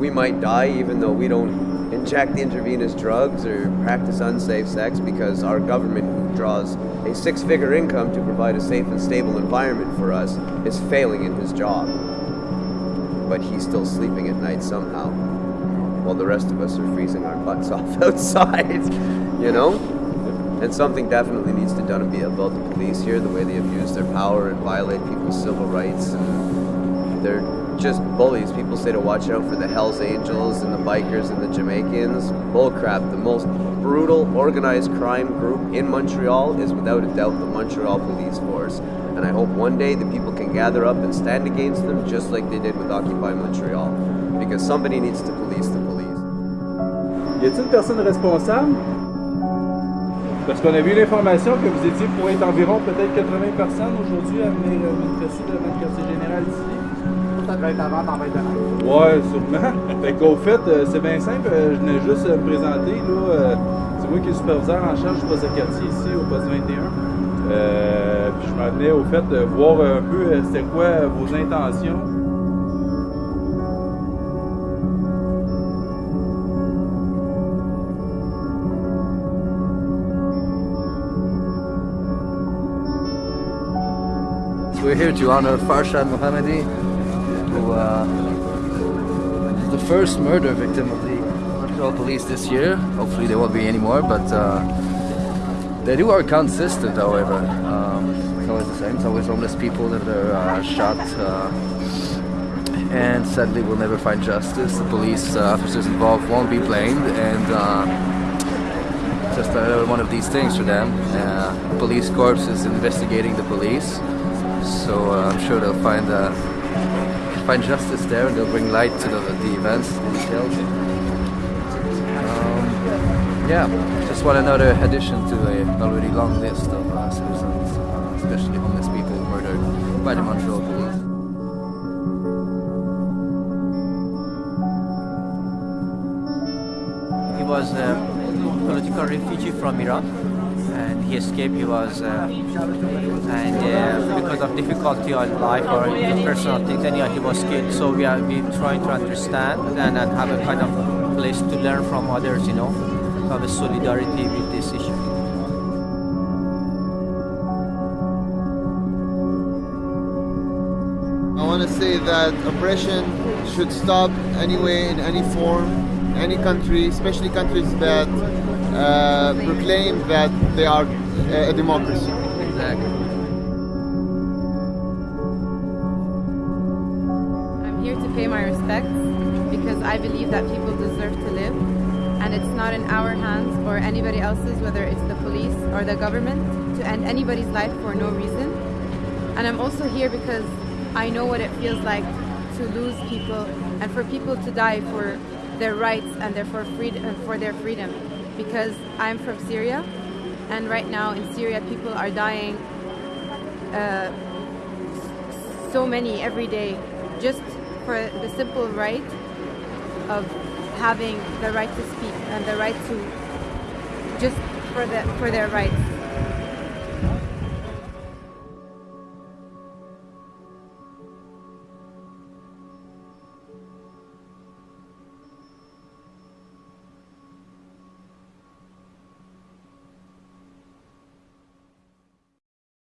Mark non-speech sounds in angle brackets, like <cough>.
we might die even though we don't inject intravenous drugs or practice unsafe sex because our government, draws a six figure income to provide a safe and stable environment for us, is failing in his job. But he's still sleeping at night somehow, while the rest of us are freezing our butts <laughs> off outside, you know? And something definitely needs to be done about the police here, the way they abuse their power and violate people's civil rights. And they're just bullies. People say to watch out for the Hells Angels and the bikers and the Jamaicans. Bullcrap. The most brutal organized crime group in Montreal is without a doubt the Montreal Police Force. And I hope one day the people can gather up and stand against them just like they did with Occupy Montreal. Because somebody needs to police the police. Y a-t-il une personne responsable? Parce qu'on a vu l'information que vous étiez pour être environ peut-être 80 personnes aujourd'hui à venir euh, manifester quartier général ici. Ça devait être avant tempête de neige. Ouais, sûrement. <laughs> fait qu'au fait, euh, c'est bien simple. euh, Je venais juste euh, me présenter. là. euh, C'est moi qui est superviseur en charge du poste de quartier ici au poste 21. Euh, puis je m'en venais au fait de voir un peu euh, c'était quoi euh, vos intentions. We're here to honor Farshad Mohammadi, who uh, is the first murder victim of the Montreal police this year. Hopefully, there won't be any more, but uh, they do are consistent, however. Um, it's always the same. It's always homeless people that are uh, shot, uh, and sadly, we'll never find justice. The police uh, officers involved won't be blamed, and uh, just another one of these things for them. Uh, police corps is investigating the police, so uh, I'm sure they'll find uh, find justice there, and they'll bring light to the, the events, the details. Um, yeah, just want another addition to a already long list of uh, citizens, uh, especially homeless people murdered by the Montreal police. He was a political refugee from and he escaped. He was, uh, and uh, because of difficulty in life or personal things, yeah, he was killed. So we are trying to understand and, and have a kind of place to learn from others. You know, have a solidarity with this issue. I want to say that oppression should stop anyway in any form, any country, especially countries that uh, proclaim that they are a democracy. Exactly. I'm here to pay my respects because I believe that people deserve to live and it's not in our hands or anybody else's, whether it's the police or the government, to end anybody's life for no reason. And I'm also here because I know what it feels like to lose people and for people to die for their rights and their for freedom for their freedom. Because I'm from Syria and right now in Syria people are dying uh, so many every day just for the simple right of having the right to speak and the right to just for the for their rights